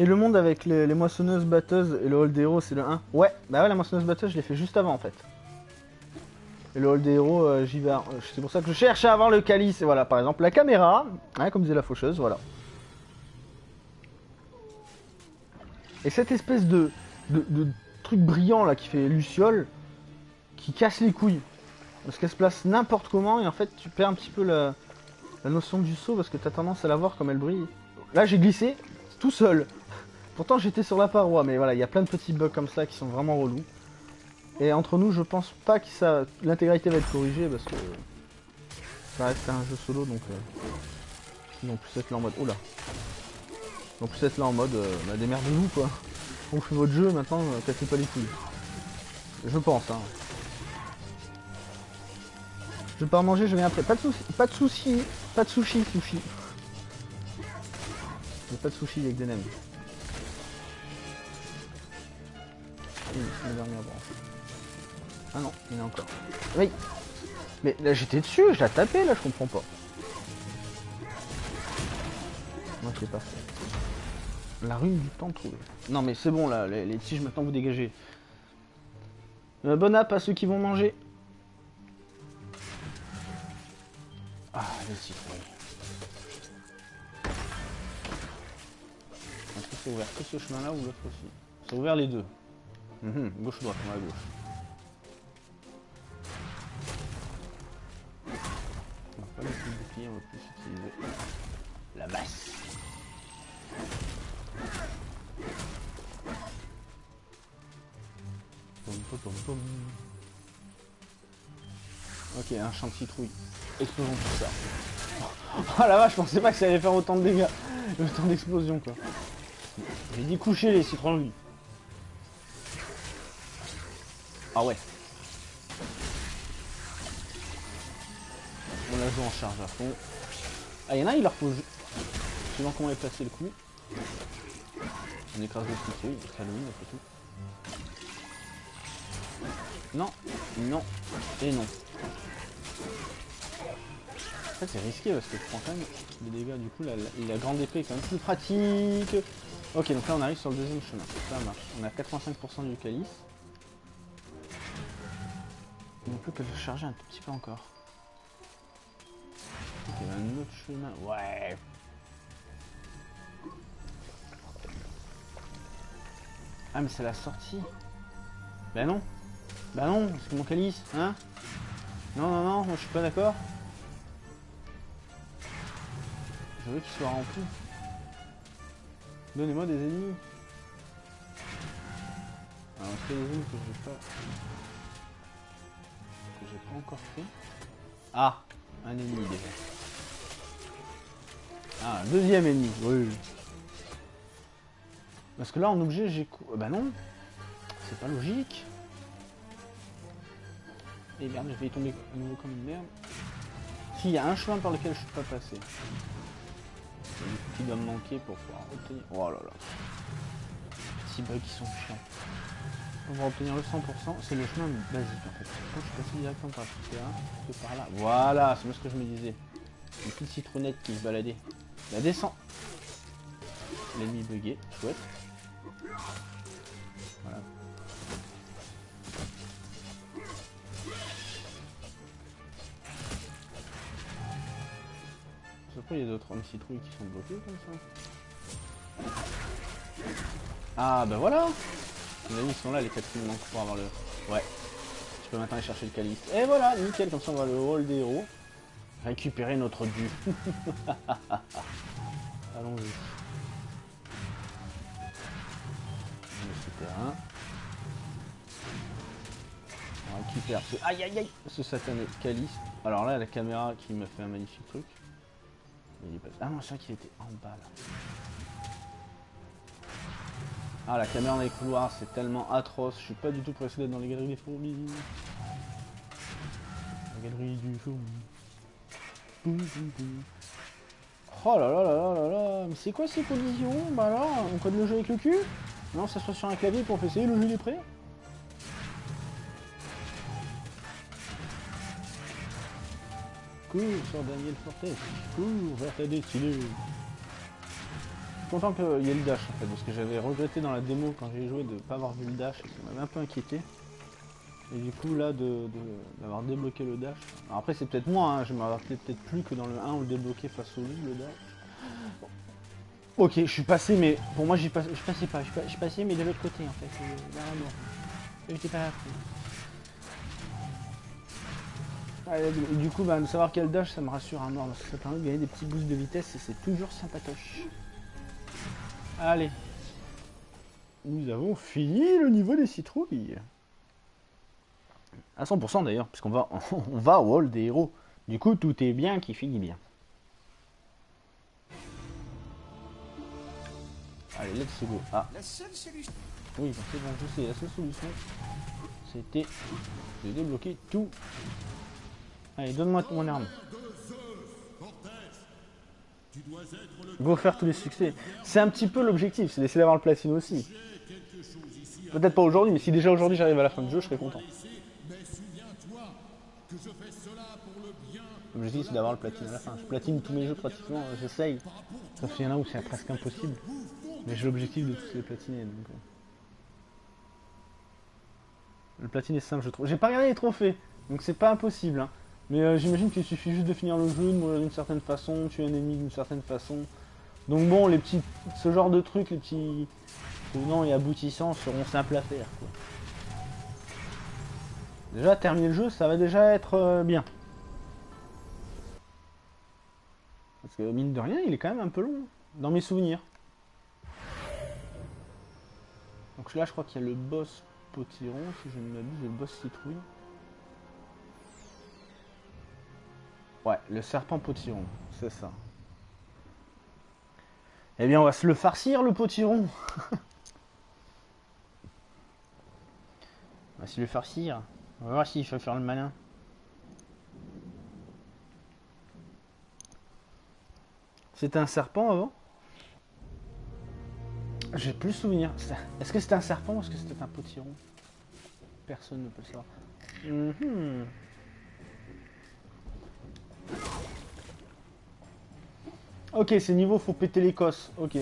Et le monde avec les, moissonneuses batteuses et le hall des héros, c'est le 1 Ouais, bah ouais, la moissonneuse batteuse, je l'ai fait juste avant en fait. Et le hall des héros, euh, j'y vais. euh, C'est pour ça que je cherche à avoir le calice. Et voilà, par exemple, la caméra, comme disait la faucheuse, voilà. Et cette espèce de, de, truc brillant là qui fait Luciole, qui casse les couilles. Parce qu'elle se place n'importe comment et en fait tu perds un petit peu la, la notion du saut parce que tu as tendance à la voir comme elle brille. Là j'ai glissé tout seul. Pourtant j'étais sur la paroi mais voilà, il y a plein de petits bugs comme ça qui sont vraiment relous. Et entre nous je pense pas que ça l'intégralité va être corrigée parce que ça reste un jeu solo donc euh, vont plus être là en mode. Oula vont plus être là en mode euh, bah, démerdez-vous quoi. On fait votre jeu maintenant, euh, cassez pas les couilles. Je pense hein. Je en manger, je viens après. Pas de soucis, pas de soucis, pas de sushi, sushi. Pas de sushi avec des nems. Ah non, il y en a encore. Oui. Mais là j'étais dessus, je l'ai tapé là, je comprends pas. Ok, parfait. La rune du temps trouvée. Non mais c'est bon là, les, tiges maintenant vous dégagez. Euh, bon app à ceux qui vont manger. Ah, les citrouilles. Est-ce que c'est ouvert que ce chemin-là ou l'autre aussi? C'est ouvert les deux. Mhm, Gauche-droite, on va à gauche. On va pas laisser le bouclier, on va plus utiliser la masse. Ok, un champ de citrouille. Explosons tout ça. Oh la vache, je pensais pas que ça allait faire autant de dégâts. Autant d'explosions quoi. J'ai dit coucher les citrouilles. Ah ouais. On la joue en charge à fond. Ah, il y en a, il leur faut. ju- Suivant comment est placé le coup? On écrase le citrouille, parce qu'Halloween après tout. Non, non, et non. En fait, c'est risqué parce que je prends quand même des dégâts. Du coup, la, la- la grande épée est quand même plus pratique. Ok, donc là, on arrive sur le deuxième chemin. Ça marche. On a 85% du calice. Ne peut que le charger un tout petit peu encore. Un autre chemin. Ouais. Ah, mais c'est la sortie. Bah non. Bah non, c'est mon calice, hein Non, non, non, moi je suis pas d'accord. Je veux qu'il soit rempli. Donnez-moi des ennemis. Alors, est-ce qu'il y a des que j'ai pas... j'ai encore fait Ah Un ennemi déjà. Ah, un deuxième ennemi, oui. Parce que là, en objet, j'ai... cou- Bah non C'est pas logique. Et merde, je vais y tomber à nouveau comme une merde. S'il y a un chemin par lequel je suis pas passé. Qui doit me manquer pour pouvoir obtenir. Oh là là. Petits bugs qui sont chiants. On va obtenir le 100%, c'est le chemin basique en fait. Je suis passé directement par le terrain, que par là. Voilà, c'est bien ce que je me disais. Une petite citronnette qui se baladait. La descend. L'ennemi bugué, chouette. Voilà. Pourquoi il y a d'autres hommes citrouilles qui sont bloqués comme ça Ah bah voilà Les amis sont là les quatre qui me manquent pour avoir le... Ouais. Je peux maintenant aller chercher le calice. Et voilà, nickel, comme ça on va le hall des héros. Récupérer notre dû. Allons-y. Souterrain. On récupère ce... Aïe aïe aïe Ce satané calice. Alors là, la caméra qui me fait un magnifique truc. Ah non, c'est vrai qu'il était en bas là. Ah, la caméra dans les couloirs, c'est tellement atroce. Je suis pas du tout pressé d'être dans les galeries des fourmis. La galerie du fourmi. Oh là là là là là là, mais c'est quoi ces collisions Bah alors, on code le jeu avec le cul? Non, ça passe sur un clavier pour essayer, le jeu il est prêt Cours sur Daniel Fortes, cours vers ta destinée. Content qu'il y ait le dash en fait, parce que j'avais regretté dans la démo quand j'ai joué de pas avoir vu le dash ça m'avait un peu inquiété. Et du coup là de d'avoir débloqué le dash. Alors après c'est peut-être moi, hein, je me rappelais peut-être plus que dans le 1 on le débloquait face au lit le dash. Ok, je suis passé mais pour moi je passais pas, je suis passé mais de l'autre côté en fait, vraiment. J'étais pas là. du coup, bah, de savoir quel dash, ça me rassure à mort, parce que ça permet de gagner des petits boosts de vitesse et c'est toujours sympatoche. Allez. Nous avons fini le niveau des citrouilles. À 100% d'ailleurs, puisqu'on va, on va au hall des héros. Du coup, tout est bien qui finit bien. Allez, let's go. Ah. La seule solution. Oui, c'est bon, je sais, la seule solution, c'était de débloquer tout. Allez, donne-moi mon arme. Go faire tous les succès. C'est un petit peu l'objectif, c'est d'essayer d'avoir le platine aussi. Peut-être pas aujourd'hui, mais si déjà aujourd'hui j'arrive à la fin du jeu, je serais content. L'objectif c'est d'avoir le platine à la fin. Je platine tous mes jeux pratiquement, j'essaye. Sauf qu'il y en a où c'est presque impossible. Mais j'ai l'objectif de tous les platiner. Donc... Euh. Le platine est simple, je trouve. J'ai pas regardé les trophées, donc c'est pas impossible. Hein. Mais euh, j'imagine qu'il suffit juste de finir le jeu, de mourir d'une certaine façon, tuer un ennemi d'une certaine façon. Donc bon, les petits, ce genre de trucs, les petits non et aboutissants seront simples à faire. Déjà, terminer le jeu, ça va déjà être euh, bien. Parce que mine de rien, il est quand même un peu long, hein, dans mes souvenirs. Donc là, je crois qu'il y a le boss potiron, si je ne m'abuse, le boss citrouille. Ouais, le serpent potiron, c'est ça. Eh bien, on va se le farcir, le potiron. on va se le farcir. On va voir s'il faut faire le malin. C'était un serpent avant? J'ai plus souvenir. Est-ce que c'était un serpent ou est-ce que c'était un potiron? Personne ne peut le savoir. Mhm. Ok, c'est niveau, faut péter l'Écosse. Ok.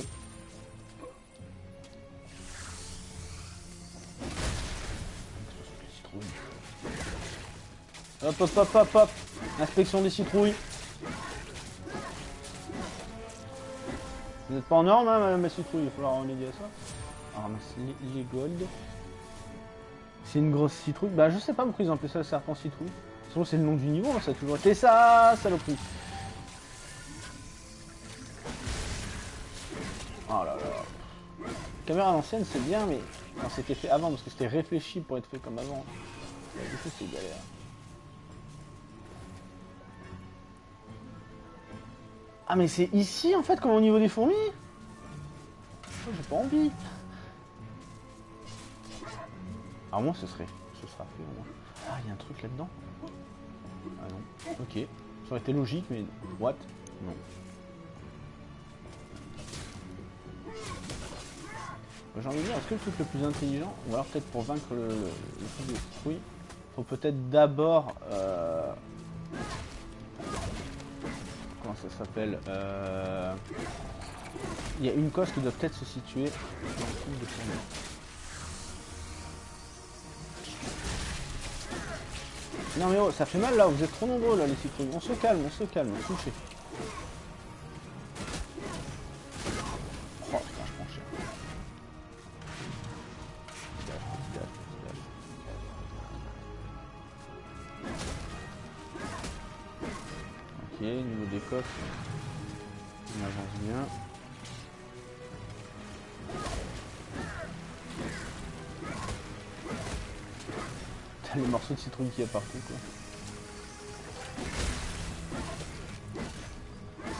Hop, hop, hop, hop, hop. Inspection des citrouilles. Vous n'êtes pas en norme, hein, madame la citrouille. Il va falloir remédier à ça. Ah, ramasser les gold. C'est une grosse citrouille. Bah, je sais pas pourquoi ils ont appelé ça le serpent citrouille. c'est le nom du niveau, hein, ça a toujours été ça, saloperie. Oh là là. Caméra à l'ancienne, c'est bien, mais quand c'était fait avant, parce que c'était réfléchi pour être fait comme avant. Du coup, c'est galère. Ah, mais c'est ici, en fait, comme au niveau des fourmis? Oh, J'ai pas envie. Ah, moi, ce serait... Ce sera fait, au moins. Ah, il y a un truc là-dedans? Ah non. Ok. Ça aurait été logique, mais... What? Non. J'ai envie de dire, est-ce que le truc le plus intelligent, ou alors peut-être pour vaincre le, truc de il faut peut-être d'abord... Euh, comment ça s'appelle euh, Il y a une coste qui doit peut-être se situer dans le de. Non mais oh, ça fait mal là, vous êtes trop nombreux là les citrouilles. On se calme, on se calme, touchez. On avance bien. T'as les morceaux de citrouille qui y a partout quoi.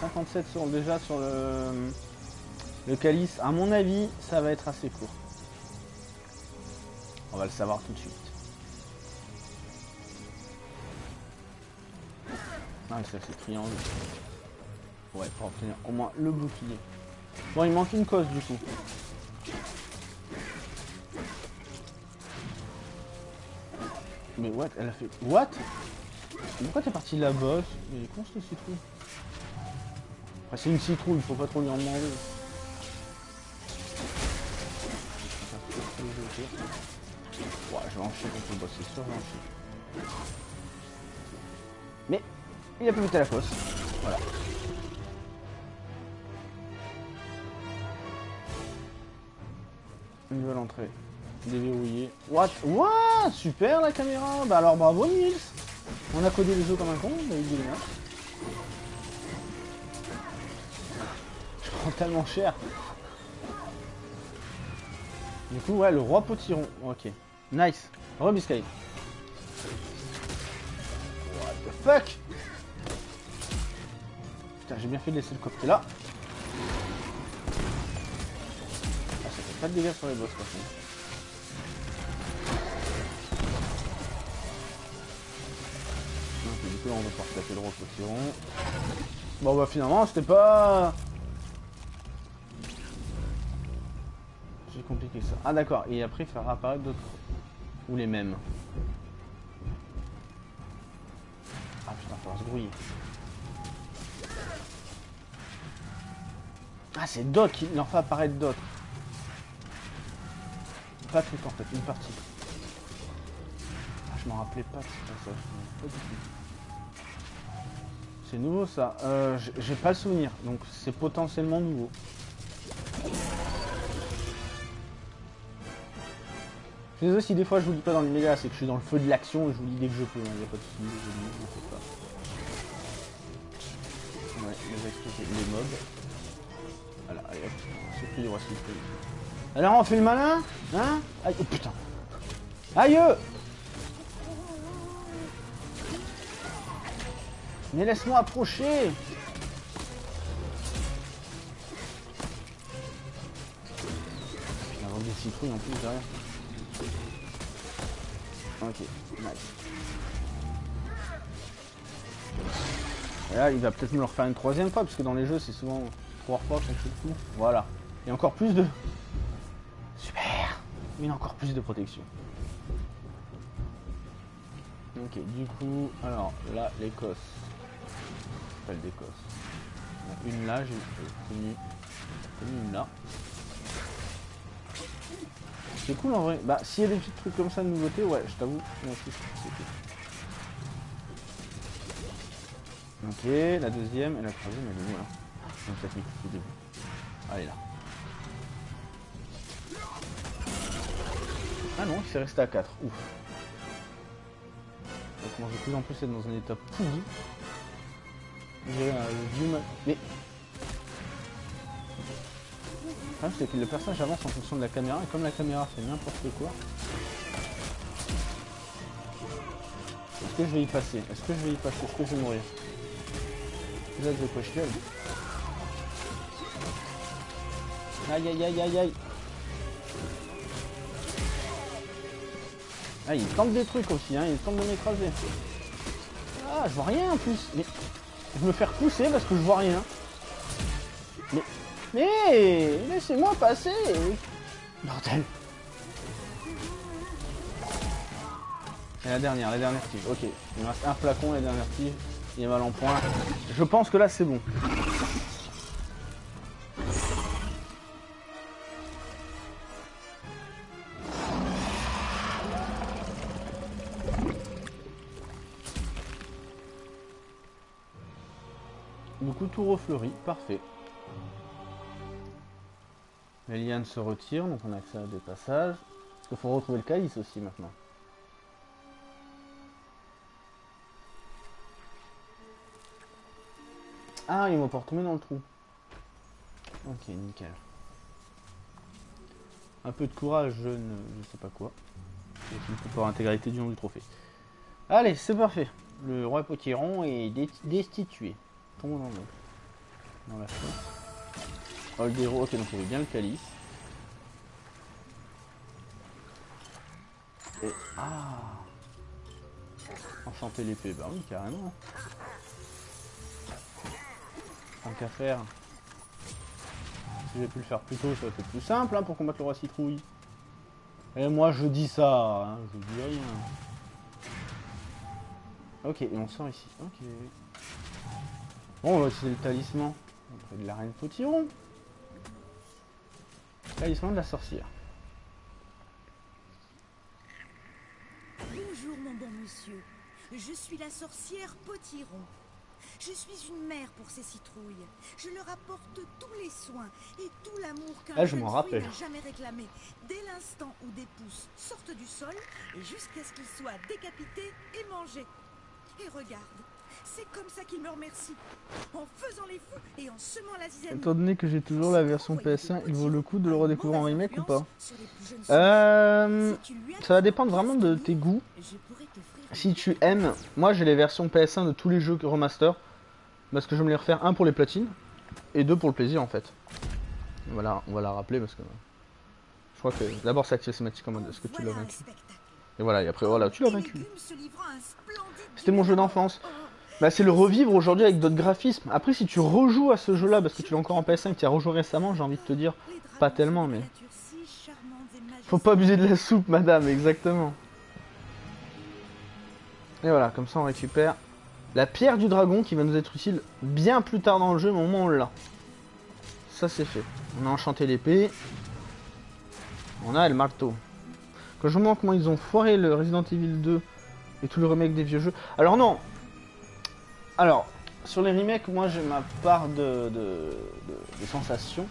57 sur déjà sur le, le calice. À mon avis, ça va être assez court. On va le savoir tout de suite. ça c'est triangle. Ouais, pour obtenir au moins le bouclier. Bon, il manque une cause du coup. Mais what Elle a fait... What? Pourquoi t'es parti là-bas Mais con ce citrouille. Enfin, c'est une citrouille, faut pas trop lui en demander. Ouais, je vais enchaîner contre le boss, c'est sûr il a pu mettre la fosse. Voilà. Une nouvelle entrée. Déverrouillé. What? What? Super la caméra Bah alors bravo Nils On a codé les os comme un con, bah il dit Je prends tellement cher. Du coup, ouais, le roi potiron. Ok. Nice. Rebiscay. What the fuck? Putain, j'ai bien fait de laisser le coffret là. Ah, ça fait pas de dégâts sur les boss, par contre. Du coup, on va pouvoir taper le potiron. Bon, bah finalement, c'était pas... C'est compliqué ça. Ah d'accord, et après faire apparaître d'autres. Ou les mêmes. Ah putain, faut se grouiller. Ah c'est d'autres, il en fait apparaître d'autres. Pas tout en fait, une partie. Ah je m'en rappelais pas ça. C'est nouveau ça. Euh, J'ai pas le souvenir, donc c'est potentiellement nouveau. Je sais si des fois je vous dis pas dans l'immédiat, c'est que je suis dans le feu de l'action et je vous dis dès que je peux, il hein, n'y a pas de soucis, je vous dis, pas. Ouais, les exploser les mobs. Voilà, allez hop, c'est plus les rois Alors on fait le malin Hein? Aïe, oh putain. Aïe Mais laisse-moi approcher! Putain, des citrouilles en plus derrière. Ok, nice. Et là, il va peut-être nous le refaire une troisième fois, parce que dans les jeux, c'est souvent Voilà. Et encore plus de... Super Mais encore plus de protection. Ok, du coup, alors, là, l'Écosse. Pas d'Écosse. Une là, j'ai une, une là. C'est cool en vrai. Bah, s'il y a des petits trucs comme ça de nouveauté, ouais, je t'avoue. Ok, la deuxième et la troisième, elle est où là? Donc, début. Allez là. Ah non, il s'est resté à 4. Ouf. Ça commence de plus en plus être dans un état pourri. J'ai un vieux... Mais problème c'est que le personnage avance en fonction de la caméra et comme la caméra fait n'importe quoi. Est-ce que je vais y passer? Est-ce que je vais y passer? Est-ce que je vais mourir? Là quoi Aïe aïe aïe aïe aïe Ah il tente des trucs aussi hein, il tente de m'écraser. Ah je vois rien en plus Mais je me faire pousser parce que je vois rien. Mais mais laissez-moi passer Bordel Et la dernière, la dernière tige. Ok, il me reste un flacon, la dernière tige. Il est mal en point. Je pense que là c'est bon. Du coup tout refleuri, parfait. Les lianes se retirent, donc on a accès à des passages. Il faut retrouver le calice aussi maintenant. Ah, il m'a pas dans le trou. Ok, nickel. Un peu de courage, je ne sais pas quoi. Et pour intégralité du nom du trophée. Allez, c'est parfait. Le roi Potiron est destitué. Dans la chose. Oldero, ok, donc il avait bien le calice. Et. Ah Enchanter l'épée, bah oui, carrément. Tant qu'à faire. Si j'ai pu le faire plus tôt, ça aurait été plus simple hein, pour combattre le roi citrouille. Et moi je dis ça, hein, je dis rien. Ok, et on sort ici. Ok. Bon, on va utiliser le talisman. On de la reine potiron. Talisman de la sorcière. Bonjour mon bon monsieur. Je suis la sorcière potiron. Je suis une mère pour ces citrouilles. Je leur apporte tous les soins et tout l'amour qu'un ah, jeune fruit n'a jamais réclamé. Dès l'instant où des pousses sortent du sol et jusqu'à ce qu'ils soient décapités et mangés. Et regarde, c'est comme ça qu'ils me remercient. En faisant les fous et en semant la zizanie. Étant donné que j'ai toujours la version PS1, il vaut le coup de le redécouvrir en remake ou pas Euh... Ça va dépendre vraiment de tes goûts. Si tu aimes, moi j'ai les versions PS1 de tous les jeux remaster. Parce que je me les refaire, un pour les platines et deux pour le plaisir en fait. Voilà, on va la rappeler parce que je crois que d'abord c'est cinématique en mode est-ce que tu l'as vaincu. Et voilà, et après voilà, tu l'as vaincu. C'était mon jeu d'enfance. Bah c'est le revivre aujourd'hui avec d'autres graphismes. Après si tu rejoues à ce jeu là parce que tu l'as encore en PS5 tu as rejoué récemment, j'ai envie de te dire, Pas tellement, mais- faut pas abuser de la soupe madame, exactement. Et voilà, comme ça on récupère la pierre du dragon qui va nous être utile bien plus tard dans le jeu, mais au moment on l'a. Ça c'est fait. On a enchanté l'épée. On a le marteau. Quand je me demande comment ils ont foiré le Resident Evil 2 et tout le remake des vieux jeux. Alors non Alors, sur les remakes, moi j'ai ma part de, sensations.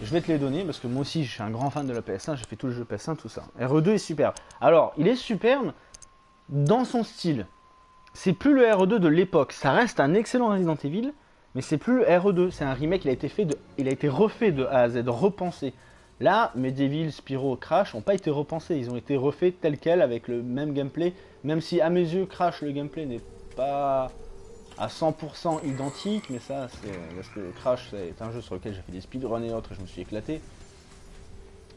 Je vais te les donner parce que moi aussi je suis un grand fan de la PS1, j'ai fait tous les jeux PS1, tout ça. RE2 est superbe. Alors, il est superbe dans son style. C'est plus le RE2 de l'époque. Ça reste un excellent Resident Evil, mais c'est plus le RE2. C'est un remake, il a été refait de A à Z, repensé. Là, Medieval, Spyro, Crash n'ont pas été repensés. Ils ont été refaits tels quels avec le même gameplay. Même si à mes yeux, Crash, le gameplay n'est pas à 100% identique, mais ça, c'est parce que Crash, c'est un jeu sur lequel j'ai fait des speedruns et autres, et je me suis éclaté.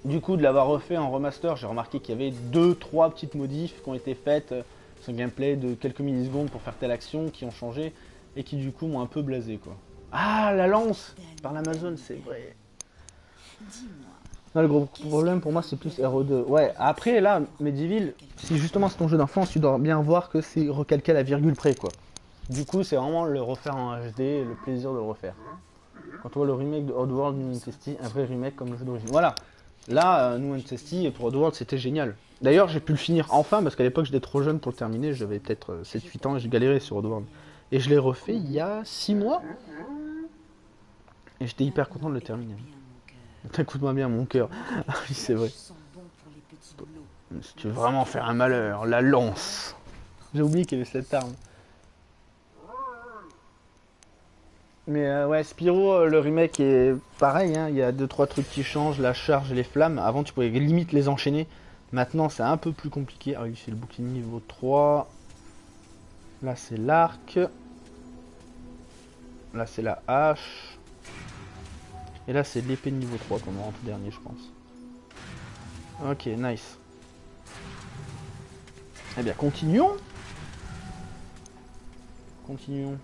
Du coup, de l'avoir refait en remaster, j'ai remarqué qu'il y avait deux, trois petites modifs qui ont été faites euh, sur le gameplay de quelques millisecondes pour faire telle action, qui ont changé et qui du coup m'ont un peu blasé quoi. Ah, la lance par l'Amazon, c'est vrai. Non, le gros problème pour moi, c'est plus RE2. Ouais, après là, Medieval, si justement c'est ton jeu d'enfance, tu dois bien voir que c'est recalqué à la virgule près quoi. Du coup, c'est vraiment le refaire en HD le plaisir de le refaire. Quand on voit le remake de Oddworld New Testy, un vrai remake comme le jeu d'origine. Voilà. Là, euh, New Testy pour Oddworld, c'était génial. D'ailleurs, j'ai pu le finir enfin parce qu'à l'époque, j'étais trop jeune pour le terminer. J'avais peut-être euh, 7-8 ans et j'ai galéré sur Oddworld. Et je l'ai refait il y a 6 mois. Et j'étais hyper content de le terminer. cœur. T'écoutes-moi bien, mon cœur. Ah oui, c'est vrai. Si tu veux vraiment faire un malheur, la lance. J'ai oublié qu'il y avait cette arme. Mais euh, ouais, Spyro, euh, le remake est pareil, hein, il y a 2-3 trucs qui changent, la charge les flammes. Avant, tu pouvais limite les enchaîner. Maintenant, c'est un peu plus compliqué. Ah oui, c'est le bouclier niveau 3. Là, c'est l'arc. Là, c'est la hache. Et là, c'est l'épée niveau 3 qu'on aura en dernier, je pense. Ok, nice. Eh bien, continuons. Continuons.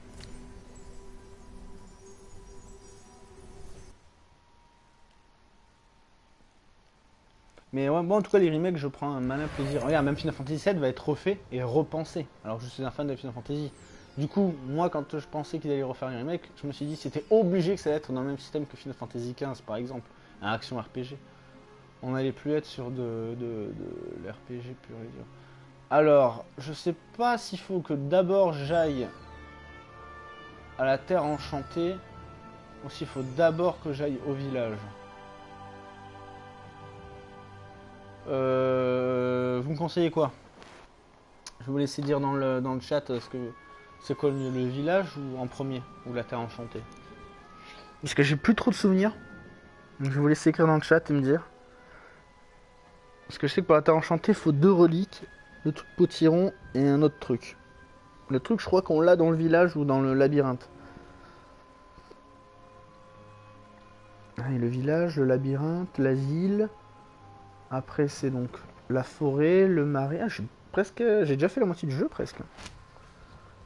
Mais ouais, en tout cas, les remakes, je prends un malin plaisir. Regarde, même Final Fantasy VII va être refait et repensé. Alors je suis un fan de Final Fantasy. Du coup, moi, quand je pensais qu'ils allaient refaire un remake, je me suis dit c'était obligé que ça allait être dans le même système que Final Fantasy XV, par exemple. Un action RPG. On n'allait plus être sur de, de, de l'RPG pur et dur. Alors, je sais pas s'il faut que d'abord j'aille à la Terre Enchantée ou s'il faut d'abord que j'aille au village. Euh, vous me conseillez quoi? Je vais vous laisser dire dans le, chat euh, ce que c'est quoi le, village ou en premier ou la Terre Enchantée. Parce que j'ai plus trop de souvenirs. Je vais vous laisser écrire dans le chat et me dire. Parce que je sais que pour la Terre Enchantée, il faut deux reliques, le truc potiron et un autre truc. Le truc, je crois qu'on l'a dans le village ou dans le labyrinthe. Ah, et le village, le labyrinthe, l'asile. Après, c'est donc la forêt, le marais. Ah, j'ai presque, j'ai déjà fait la moitié du jeu presque.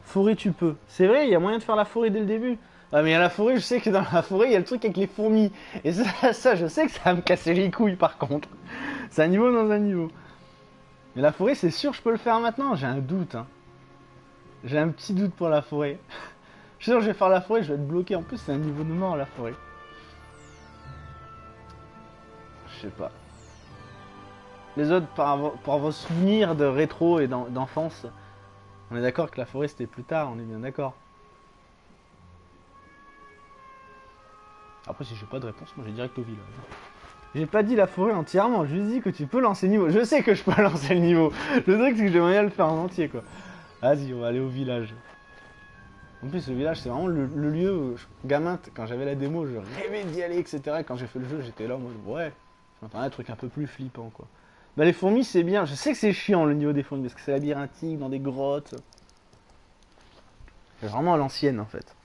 Forêt, tu peux. C'est vrai, il y a moyen de faire la forêt dès le début. Ah, mais à la forêt, je sais que dans la forêt, il y a le truc avec les fourmis. Et ça, ça, je sais que ça va me casser les couilles par contre. C'est un niveau dans un niveau. Mais la forêt, c'est sûr, je peux le faire maintenant. J'ai un doute. hein. J'ai un petit doute pour la forêt. je suis sûr que je vais faire la forêt, je vais être bloqué. En plus, c'est un niveau de mort la forêt. Je sais pas. Les autres, par, vos souvenirs de rétro et d'en- d'enfance, On est d'accord que la forêt c'était plus tard, on est bien d'accord. Après si j'ai pas de réponse, moi j'ai direct au village. J'ai pas dit la forêt entièrement, je dis que tu peux lancer le niveau. Je sais que je peux lancer le niveau. Le truc c'est que j'aimerais bien le faire en entier quoi. Vas-y, on va aller au village. En plus, le village, c'est vraiment le, lieu où, gamin, quand j'avais la démo, je rêvais d'y aller, etc. Et quand j'ai fait le jeu, j'étais là en mode, ouais, je m'attendais à un truc un peu plus flippant, quoi. Bah, les fourmis, c'est bien. Je sais que c'est chiant le niveau des fourmis, parce que c'est labyrinthique, dans des grottes. C'est vraiment à l'ancienne, en fait.